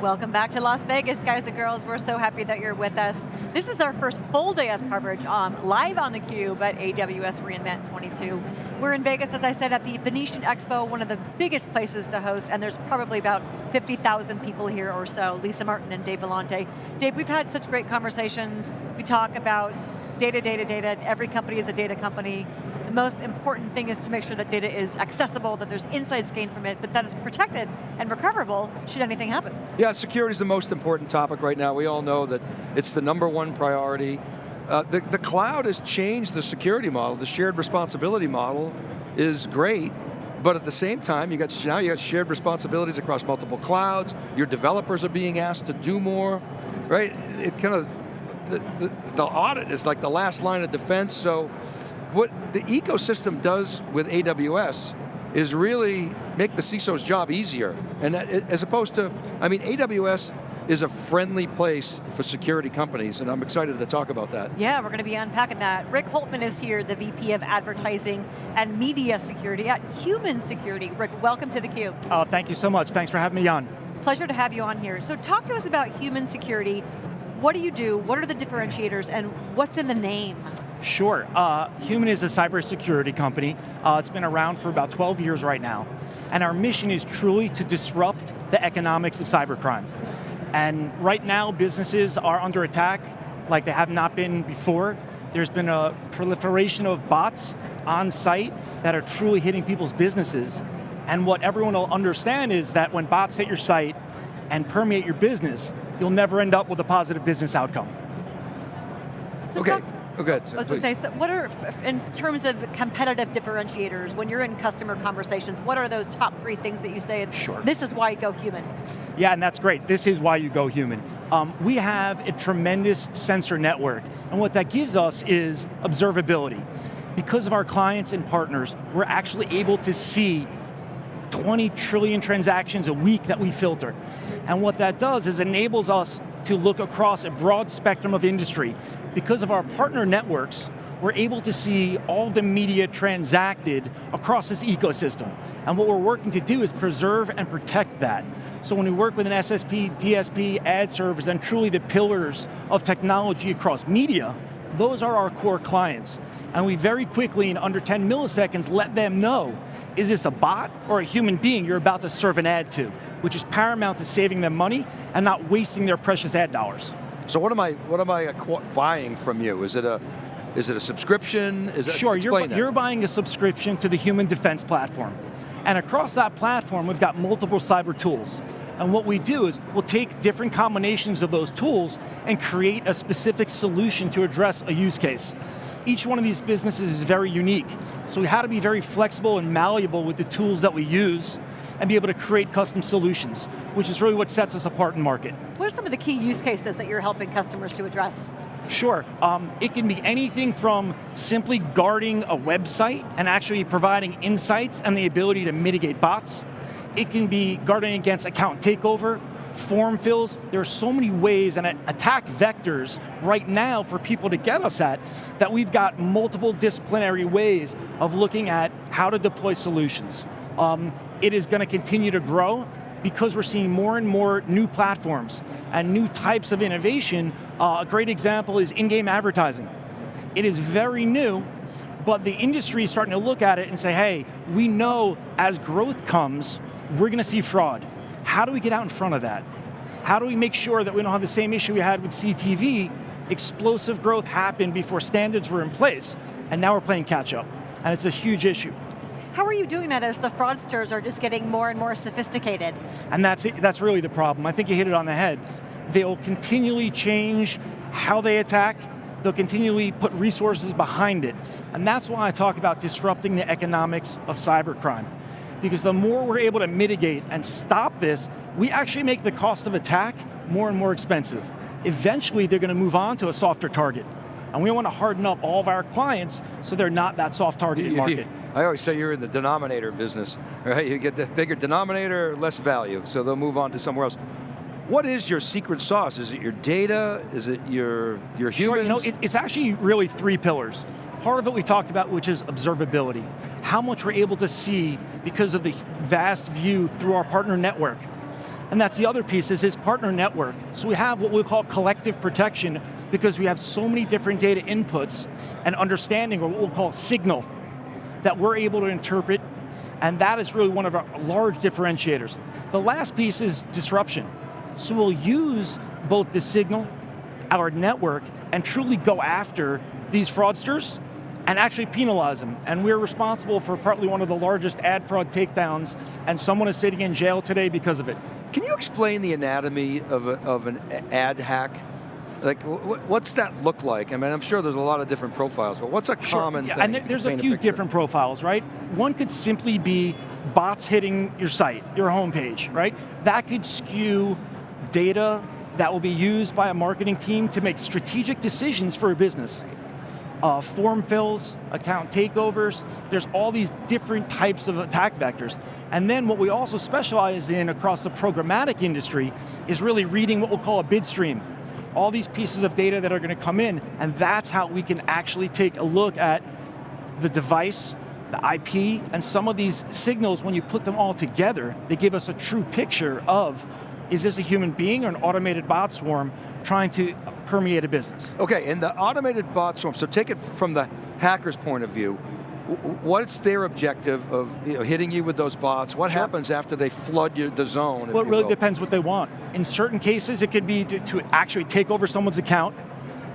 Welcome back to Las Vegas, guys and girls. We're so happy that you're with us. This is our first full day of coverage um, live on theCUBE at AWS reInvent 22. We're in Vegas, as I said, at the Venetian Expo, one of the biggest places to host, and there's probably about 50,000 people here or so. Lisa Martin and Dave Vellante. Dave, we've had such great conversations. We talk about data, data, data. Every company is a data company. The most important thing is to make sure that data is accessible, that there's insights gained from it, but that it's protected and recoverable should anything happen. Yeah, security is the most important topic right now. We all know that it's the number one priority. Uh, the, the cloud has changed the security model. The shared responsibility model is great, but at the same time, you got now you got shared responsibilities across multiple clouds. Your developers are being asked to do more, right? It kind of the, the, the audit is like the last line of defense. So, what the ecosystem does with AWS is really make the CISO's job easier. And that, as opposed to, I mean, AWS is a friendly place for security companies, and I'm excited to talk about that. Yeah, we're going to be unpacking that. Rick Holtman is here, the VP of Advertising and Media Security at Human Security. Rick, welcome to theCUBE. Oh, thank you so much. Thanks for having me on. Pleasure to have you on here. So talk to us about human security. What do you do? What are the differentiators and what's in the name? Sure, uh, Human is a cybersecurity company. Uh, it's been around for about 12 years right now. And our mission is truly to disrupt the economics of cybercrime. And right now, businesses are under attack like they have not been before. There's been a proliferation of bots on site that are truly hitting people's businesses. And what everyone will understand is that when bots hit your site and permeate your business, you'll never end up with a positive business outcome. So okay. Oh, good. I was going to say, so what are, in terms of competitive differentiators, when you're in customer conversations, what are those top three things that you say, sure. this is why you go human? Yeah, and that's great. This is why you go human. Um, we have a tremendous sensor network, and what that gives us is observability. Because of our clients and partners, we're actually able to see 20 trillion transactions a week that we filter. And what that does is enables us to look across a broad spectrum of industry. Because of our partner networks, we're able to see all the media transacted across this ecosystem. And what we're working to do is preserve and protect that. So when we work with an SSP, DSP, ad servers, and truly the pillars of technology across media, those are our core clients. And we very quickly, in under 10 milliseconds, let them know, is this a bot or a human being you're about to serve an ad to? Which is paramount to saving them money and not wasting their precious ad dollars. So what am I, what am I buying from you? Is it a, is it a subscription? Is it, sure, you're, you're buying a subscription to the Human Defense Platform. And across that platform, we've got multiple cyber tools. And what we do is, we'll take different combinations of those tools and create a specific solution to address a use case. Each one of these businesses is very unique. So we had to be very flexible and malleable with the tools that we use and be able to create custom solutions, which is really what sets us apart in market. What are some of the key use cases that you're helping customers to address? Sure, um, it can be anything from simply guarding a website and actually providing insights and the ability to mitigate bots. It can be guarding against account takeover, form fills. There are so many ways and attack vectors right now for people to get us at that we've got multiple disciplinary ways of looking at how to deploy solutions. Um, it is going to continue to grow because we're seeing more and more new platforms and new types of innovation. Uh, a great example is in-game advertising. It is very new, but the industry is starting to look at it and say, hey, we know as growth comes, we're going to see fraud. How do we get out in front of that? How do we make sure that we don't have the same issue we had with CTV? Explosive growth happened before standards were in place, and now we're playing catch up, and it's a huge issue. How are you doing that as the fraudsters are just getting more and more sophisticated? And that's, that's really the problem. I think you hit it on the head. They'll continually change how they attack, they'll continually put resources behind it. And that's why I talk about disrupting the economics of cybercrime. Because the more we're able to mitigate and stop this, we actually make the cost of attack more and more expensive. Eventually, they're going to move on to a softer target. And we want to harden up all of our clients so they're not that soft targeted market. I always say you're in the denominator business, right? You get the bigger denominator, less value, so they'll move on to somewhere else. What is your secret sauce? Is it your data? Is it your, your humans? Sure, you know, it, it's actually really three pillars. Part of it we talked about, which is observability. How much we're able to see because of the vast view through our partner network. And that's the other piece is his partner network. So we have what we call collective protection because we have so many different data inputs and understanding or what we'll call signal that we're able to interpret and that is really one of our large differentiators. The last piece is disruption. So we'll use both the signal, our network, and truly go after these fraudsters and actually penalize them. And we're responsible for partly one of the largest ad fraud takedowns, and someone is sitting in jail today because of it. Can you explain the anatomy of, a, of an ad hack? Like, what's that look like? I mean, I'm sure there's a lot of different profiles, but what's a sure. common yeah, thing? And there's a few a different profiles, right? One could simply be bots hitting your site, your homepage, right? That could skew data that will be used by a marketing team to make strategic decisions for a business. Uh, form fills, account takeovers, there's all these different types of attack vectors. And then what we also specialize in across the programmatic industry is really reading what we'll call a bid stream all these pieces of data that are going to come in, and that's how we can actually take a look at the device, the IP, and some of these signals, when you put them all together, they give us a true picture of, is this a human being or an automated bot swarm trying to permeate a business? Okay, and the automated bot swarm, so take it from the hacker's point of view, what's their objective of you know, hitting you with those bots? What sure. happens after they flood you, the zone? Well, it really will? depends what they want. In certain cases, it could be to, to actually take over someone's account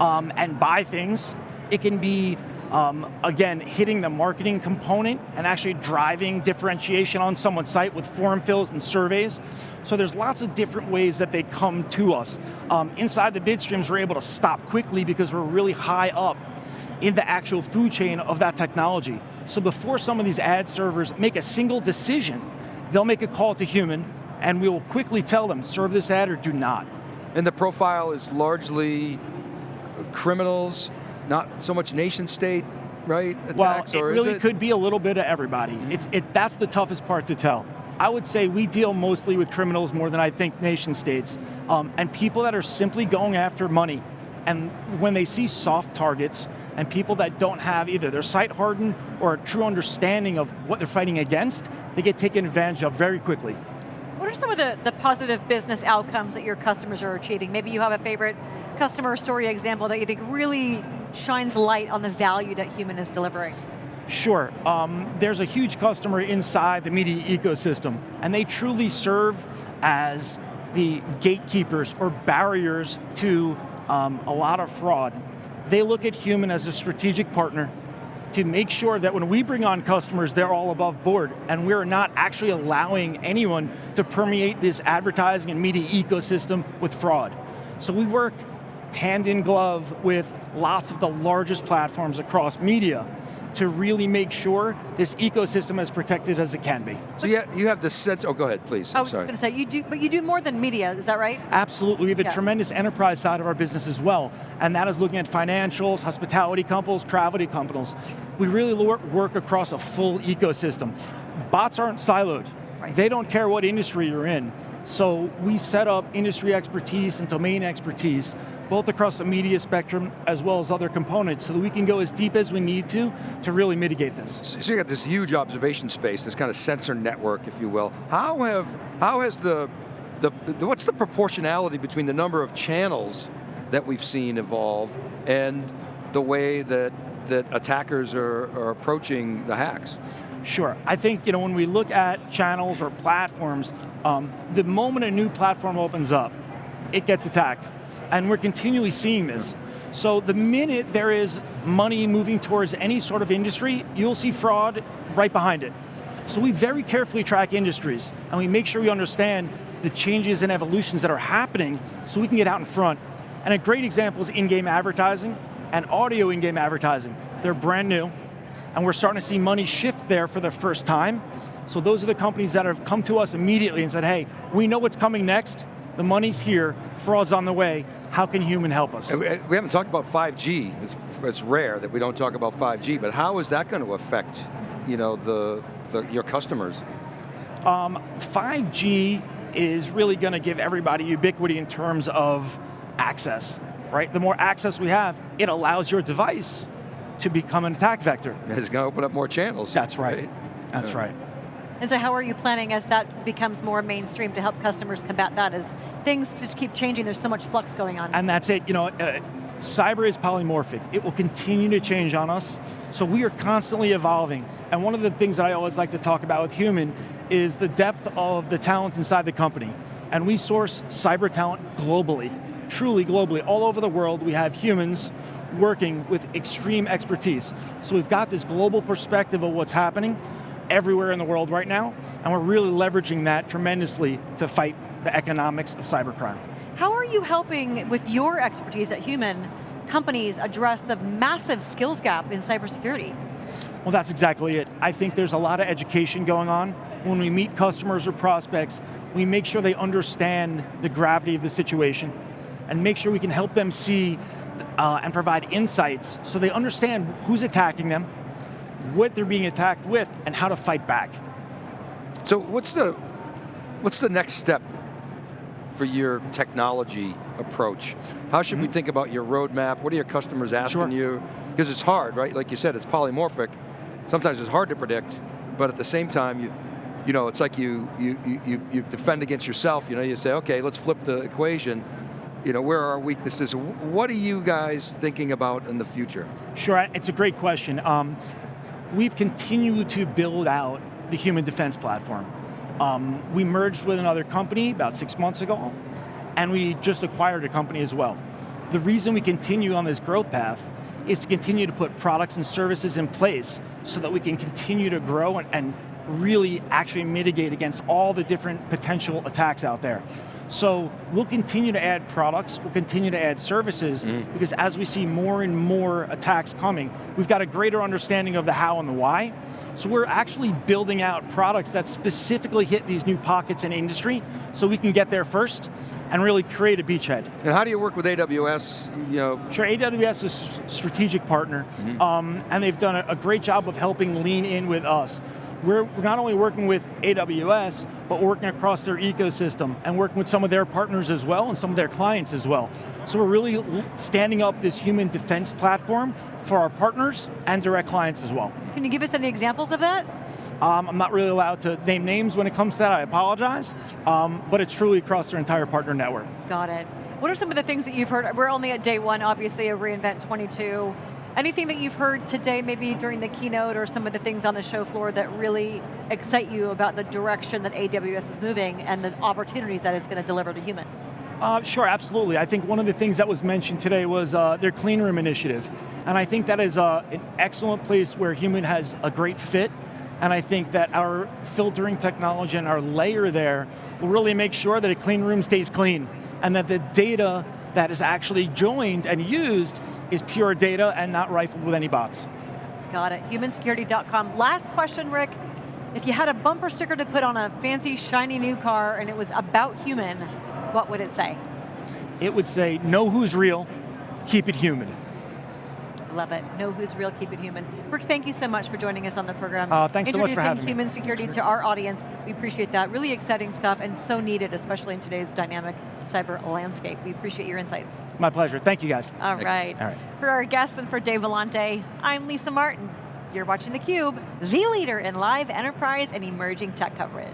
um, and buy things. It can be, um, again, hitting the marketing component and actually driving differentiation on someone's site with form fills and surveys. So there's lots of different ways that they come to us. Um, inside the bid streams, we're able to stop quickly because we're really high up in the actual food chain of that technology. So before some of these ad servers make a single decision, they'll make a call to human, and we will quickly tell them, serve this ad or do not. And the profile is largely criminals, not so much nation state, right? Attacks, well, it really it? could be a little bit of everybody. It's, it, that's the toughest part to tell. I would say we deal mostly with criminals more than I think nation states, um, and people that are simply going after money. And when they see soft targets, and people that don't have either their site hardened or a true understanding of what they're fighting against, they get taken advantage of very quickly. What are some of the, the positive business outcomes that your customers are achieving? Maybe you have a favorite customer story example that you think really shines light on the value that human is delivering. Sure, um, there's a huge customer inside the media ecosystem, and they truly serve as the gatekeepers or barriers to um, a lot of fraud they look at human as a strategic partner to make sure that when we bring on customers, they're all above board, and we're not actually allowing anyone to permeate this advertising and media ecosystem with fraud. So we work hand in glove with lots of the largest platforms across media to really make sure this ecosystem is protected as it can be. So you have, you have the sense, oh go ahead, please. I was just going to say, you do, but you do more than media, is that right? Absolutely, we have a yeah. tremendous enterprise side of our business as well, and that is looking at financials, hospitality companies, travel companies. We really work across a full ecosystem. Bots aren't siloed. Right. They don't care what industry you're in. So we set up industry expertise and domain expertise both across the media spectrum as well as other components so that we can go as deep as we need to to really mitigate this. So you got this huge observation space, this kind of sensor network, if you will. How have, how has the, the, the what's the proportionality between the number of channels that we've seen evolve and the way that, that attackers are, are approaching the hacks? Sure, I think you know when we look at channels or platforms, um, the moment a new platform opens up, it gets attacked and we're continually seeing this. So the minute there is money moving towards any sort of industry, you'll see fraud right behind it. So we very carefully track industries, and we make sure we understand the changes and evolutions that are happening so we can get out in front. And a great example is in-game advertising and audio in-game advertising. They're brand new, and we're starting to see money shift there for the first time. So those are the companies that have come to us immediately and said, hey, we know what's coming next, the money's here, fraud's on the way, how can human help us? We haven't talked about 5G, it's, it's rare that we don't talk about 5G, but how is that going to affect you know, the, the your customers? Um, 5G is really going to give everybody ubiquity in terms of access, right? The more access we have, it allows your device to become an attack vector. It's going to open up more channels. That's right, right? that's yeah. right. And so how are you planning as that becomes more mainstream to help customers combat that as things just keep changing, there's so much flux going on? And that's it, you know, uh, cyber is polymorphic. It will continue to change on us, so we are constantly evolving. And one of the things that I always like to talk about with human is the depth of the talent inside the company. And we source cyber talent globally, truly globally. All over the world, we have humans working with extreme expertise. So we've got this global perspective of what's happening everywhere in the world right now, and we're really leveraging that tremendously to fight the economics of cybercrime. How are you helping with your expertise at Human companies address the massive skills gap in cybersecurity? Well, that's exactly it. I think there's a lot of education going on. When we meet customers or prospects, we make sure they understand the gravity of the situation and make sure we can help them see uh, and provide insights so they understand who's attacking them, what they're being attacked with, and how to fight back. So what's the, what's the next step for your technology approach? How should mm -hmm. we mm-hmm. think about your roadmap? What are your customers asking sure. you? Because it's hard, right? Like you said, it's polymorphic. Sometimes it's hard to predict, but at the same time, you, you know, it's like you, you, you, you defend against yourself, you know, you say, okay, let's flip the equation, you know, where are our weaknesses? What are you guys thinking about in the future? Sure, it's a great question. Um, we've continued to build out the human defense platform. Um, we merged with another company about six months ago, and we just acquired a company as well. The reason we continue on this growth path is to continue to put products and services in place so that we can continue to grow and, and really actually mitigate against all the different potential attacks out there. So we'll continue to add products, we'll continue to add services, mm. because as we see more and more attacks coming, we've got a greater understanding of the how and the why. So we're actually building out products that specifically hit these new pockets in industry, so we can get there first and really create a beachhead. And how do you work with AWS? You know? Sure, AWS is a strategic partner, mm -hmm. um, and they've done a great job of helping lean in with us we're not only working with AWS, but working across their ecosystem and working with some of their partners as well and some of their clients as well. So we're really standing up this human defense platform for our partners and direct clients as well. Can you give us any examples of that? Um, I'm not really allowed to name names when it comes to that, I apologize, um, but it's truly across their entire partner network. Got it. What are some of the things that you've heard? We're only at day one, obviously, of reInvent 22. Anything that you've heard today, maybe during the keynote or some of the things on the show floor that really excite you about the direction that AWS is moving and the opportunities that it's going to deliver to human? Uh, sure, absolutely. I think one of the things that was mentioned today was uh, their clean room initiative. And I think that is uh, an excellent place where human has a great fit. And I think that our filtering technology and our layer there will really make sure that a clean room stays clean and that the data that is actually joined and used is pure data and not rifled with any bots. Got it, humansecurity.com. Last question, Rick. If you had a bumper sticker to put on a fancy, shiny new car and it was about human, what would it say? It would say, know who's real, keep it human. Love it. Know who's real, keep it human. Rick, thank you so much for joining us on the program. Uh, thanks so much for having me. human security to our audience. We appreciate that. Really exciting stuff and so needed, especially in today's dynamic cyber landscape. We appreciate your insights. My pleasure. Thank you guys. All right. All right. For our guest and for Dave Vellante, I'm Lisa Martin. You're watching theCUBE, the leader in live enterprise and emerging tech coverage.